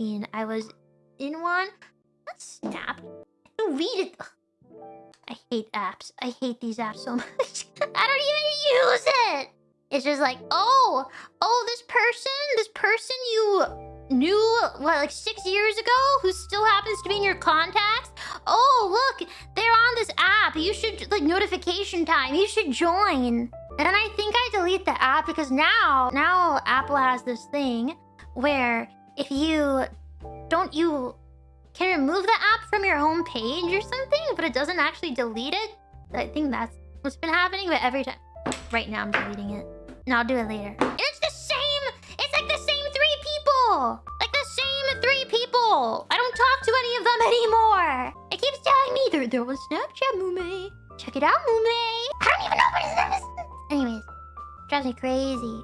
2019. I was in one. Snap. Deleted. Ugh. I hate apps. I hate these apps so much. I don't even use it. It's just like, oh, oh, this person, this person you knew what like six years ago who still happens to be in your contacts. Oh, look, they're on this app. You should like notification time. You should join. And then I think I delete the app because now, now Apple has this thing where if you don't you can remove the app from your home page or something, but it doesn't actually delete it. I think that's what's been happening, but every time. Right now I'm deleting it. And I'll do it later. And it's the same! It's like the same three people! Like the same three people! I don't talk to any of them anymore! It keeps telling me they're, they're on Snapchat, Mume. Check it out, Mume. I don't even know what name is. Anyways, drives me crazy.